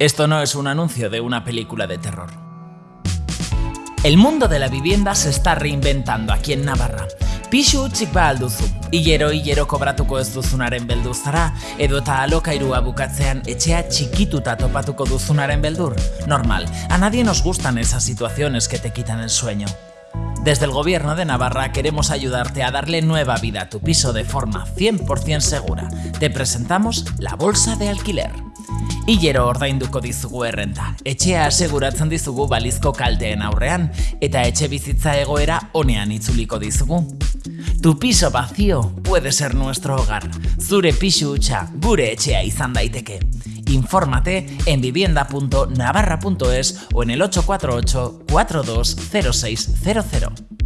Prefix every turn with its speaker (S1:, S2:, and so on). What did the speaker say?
S1: Esto no es un anuncio de una película de terror. El mundo de la vivienda se está reinventando aquí en Navarra. Pixu utzik ba alduzu, hilero hilero kobratuko ez duzunaren beldur zara, edo eta alokairua bukatzean etxea txikituta topatuko duzunaren beldur. Normal, a nadie nos gustan esas situaciones que te quitan el sueño. Desde el Gobierno de Navarra queremos ayudarte a darle nueva vida a tu piso de forma 100% segura. Te presentamos la Bolsa de Alquiler. Hilero ordainduko dizugu errenta, etxea aseguratzen dizugu balizko kalteen aurrean, eta etxe bizitza egoera onean itzuliko dizugu. Tu piso vacío puede ser nuestro hogar. Zure pisu hutsa gure etxea izan daiteke. Infórmate en vivienda.navarra.es o en el 848 420600.